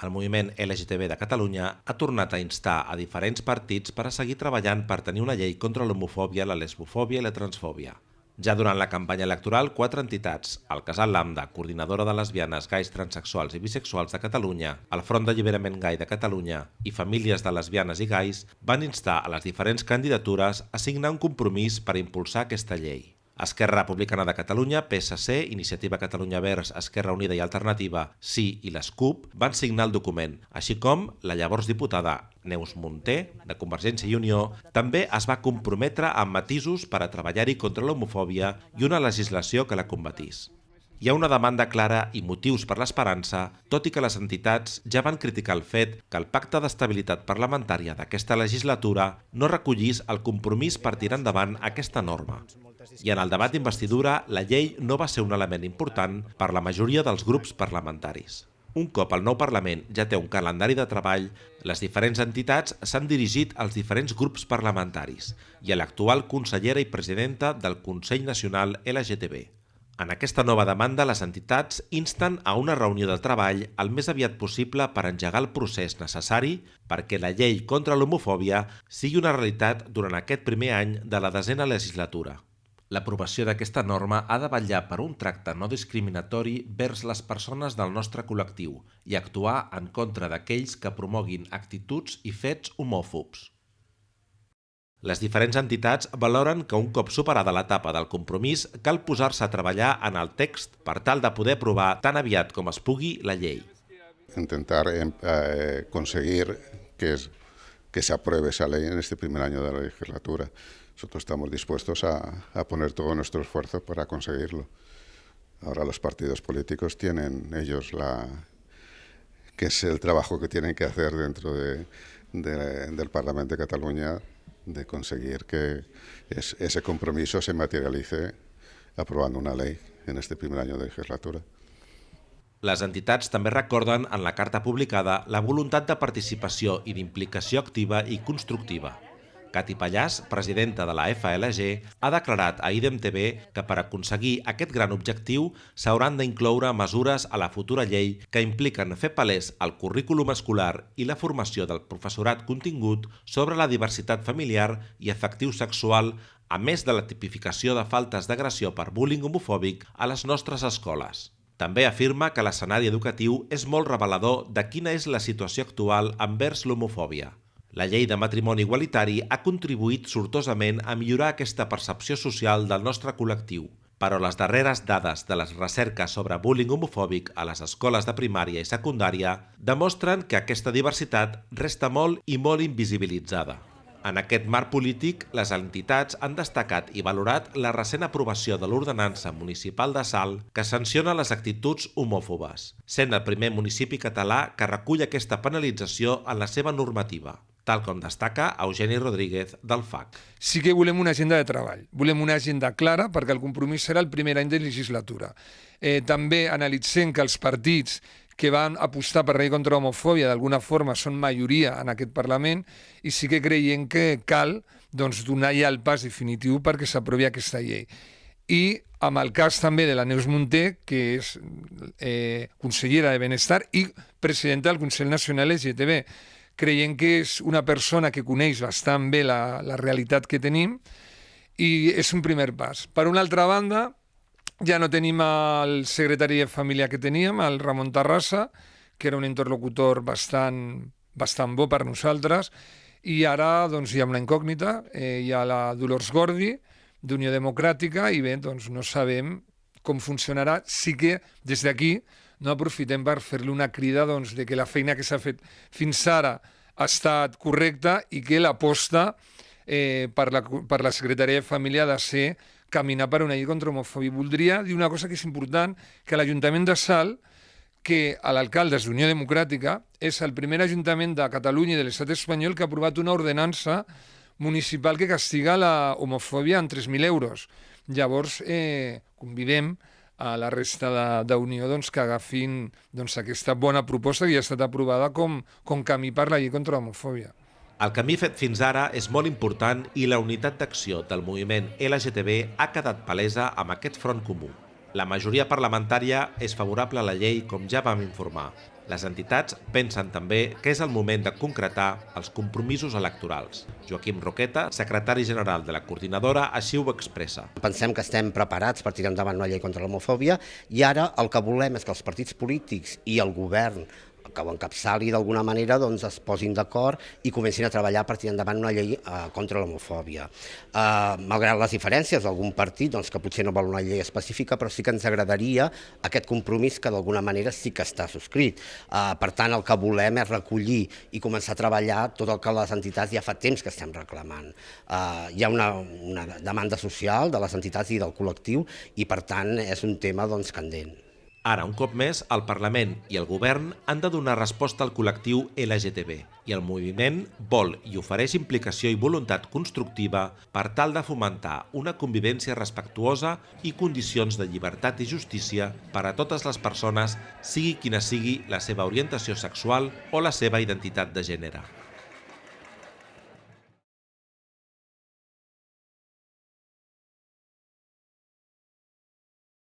El moviment LGTB de Catalunya ha tornat a instar a diferents partits per a seguir treballant per tenir una llei contra l'homofòbia, la lesbofòbia i la transfòbia. Ja durant la campanya electoral, quatre entitats, el Casal Lambda, Coordinadora de Lesbianes, Gais, Transsexuals i Bisexuals de Catalunya, el Front d'Alliberament Gai de Catalunya i Famílies de Lesbianes i Gais van instar a les diferents candidatures a signar un compromís per impulsar aquesta llei. Esquerra Republicana de Catalunya, PSC, Iniciativa Catalunya Verds, Esquerra Unida i Alternativa, Sí i les CUP van signar el document, així com la llavors diputada Neus Munté, de Convergència i Unió, també es va comprometre amb matisos per a treballar-hi contra l'homofòbia i una legislació que la combatís. Hi ha una demanda clara i motius per l'esperança, tot i que les entitats ja van criticar el fet que el Pacte d'Estabilitat Parlamentària d'aquesta legislatura no recollís el compromís per tirar endavant aquesta norma i en el debat d'investidura la llei no va ser un element important per la majoria dels grups parlamentaris. Un cop el nou Parlament ja té un calendari de treball, les diferents entitats s'han dirigit als diferents grups parlamentaris i a l'actual consellera i presidenta del Consell Nacional LGTB. En aquesta nova demanda, les entitats insten a una reunió de treball el més aviat possible per engegar el procés necessari perquè la llei contra l'homofòbia sigui una realitat durant aquest primer any de la desena legislatura. L'aprovació d'aquesta norma ha de vetllar per un tracte no discriminatori vers les persones del nostre col·lectiu i actuar en contra d'aquells que promoguin actituds i fets homòfobs. Les diferents entitats valoren que un cop superada l'etapa del compromís cal posar-se a treballar en el text per tal de poder aprovar tan aviat com es pugui la llei. Intentar eh, conseguir que, es, que se apruebe esa ley en este primer año de la legislatura. Nosotros estamos dispuestos a, a, poner todo nuestro esfuerzo para conseguirlo. Ahora los partidos políticos tienen ellos la que es el trabajo que tienen que hacer dentro de, de, del Parlamento de Cataluña de conseguir que es, ese compromiso se materialice aprobando una ley en este primer año de legislatura. Les entitats també recorden en la carta publicada la voluntat de participació i d'implicació activa i constructiva. Cati Pallàs, presidenta de la FLG, ha declarat a IDEM TV que per aconseguir aquest gran objectiu s'hauran d'incloure mesures a la futura llei que impliquen fer palès el currículum escolar i la formació del professorat contingut sobre la diversitat familiar i efectiu sexual, a més de la tipificació de faltes d'agressió per bullying homofòbic a les nostres escoles. També afirma que l'escenari educatiu és molt revelador de quina és la situació actual envers l'homofòbia. La llei de matrimoni igualitari ha contribuït sortosament a millorar aquesta percepció social del nostre col·lectiu, però les darreres dades de les recerques sobre bullying homofòbic a les escoles de primària i secundària demostren que aquesta diversitat resta molt i molt invisibilitzada. En aquest marc polític, les entitats han destacat i valorat la recent aprovació de l'ordenança municipal de Sal que sanciona les actituds homòfobes, sent el primer municipi català que recull aquesta penalització en la seva normativa tal com destaca Eugeni Rodríguez del FAC. Sí que volem una agenda de treball, volem una agenda clara perquè el compromís serà el primer any de legislatura. Eh, també analitzem que els partits que van apostar per llei contra l'homofòbia d'alguna forma són majoria en aquest Parlament i sí que creiem que cal doncs, donar ja el pas definitiu perquè s'aprovi aquesta llei. I amb el cas també de la Neus Munté, que és eh, consellera de Benestar i presidenta del Consell Nacional LGTB creiem que és una persona que coneix bastant bé la, la realitat que tenim i és un primer pas. Per una altra banda, ja no tenim el secretari de família que teníem, el Ramon Terrassa, que era un interlocutor bastant, bastant bo per nosaltres, i ara doncs, hi ha una incògnita, eh, hi ha la Dolors Gordi, d'Unió Democràtica, i bé, doncs, no sabem com funcionarà. Sí que des d'aquí no aprofitem per fer-li una crida doncs, de que la feina que s'ha fet fins ara ha estat correcta i que l'aposta eh, per, la, per la Secretaria de Família ha de ser caminar per una llei contra l'homofòbia. Voldria dir una cosa que és important, que l'Ajuntament de Sal, que l'alcalde és d'Unió Democràtica, és el primer ajuntament de Catalunya i de l'estat espanyol que ha aprovat una ordenança municipal que castiga la homofòbia en 3.000 euros. Llavors, eh, convidem a la resta d'Unió doncs, que agafin doncs, aquesta bona proposta que ja ha estat aprovada com, com camí per la llei contra l'homofòbia. El camí fet fins ara és molt important i la unitat d'acció del moviment LGTB ha quedat palesa amb aquest front comú. La majoria parlamentària és favorable a la llei, com ja vam informar. Les entitats pensen també que és el moment de concretar els compromisos electorals. Joaquim Roqueta, secretari general de la coordinadora, així ho expressa. Pensem que estem preparats per tirar endavant una llei contra l'homofòbia i ara el que volem és que els partits polítics i el govern que ho encapçali d'alguna manera doncs, es posin d'acord i comencin a treballar per tirar endavant una llei eh, contra l'homofòbia. Eh, malgrat les diferències d'algun partit doncs, que potser no vol una llei específica, però sí que ens agradaria aquest compromís que d'alguna manera sí que està subscrit. Eh, per tant, el que volem és recollir i començar a treballar tot el que les entitats ja fa temps que estem reclamant. Eh, hi ha una, una demanda social de les entitats i del col·lectiu i per tant és un tema doncs, candent. Ara, un cop més, el Parlament i el Govern han de donar resposta al col·lectiu LGTB i el moviment vol i ofereix implicació i voluntat constructiva per tal de fomentar una convivència respectuosa i condicions de llibertat i justícia per a totes les persones, sigui quina sigui la seva orientació sexual o la seva identitat de gènere.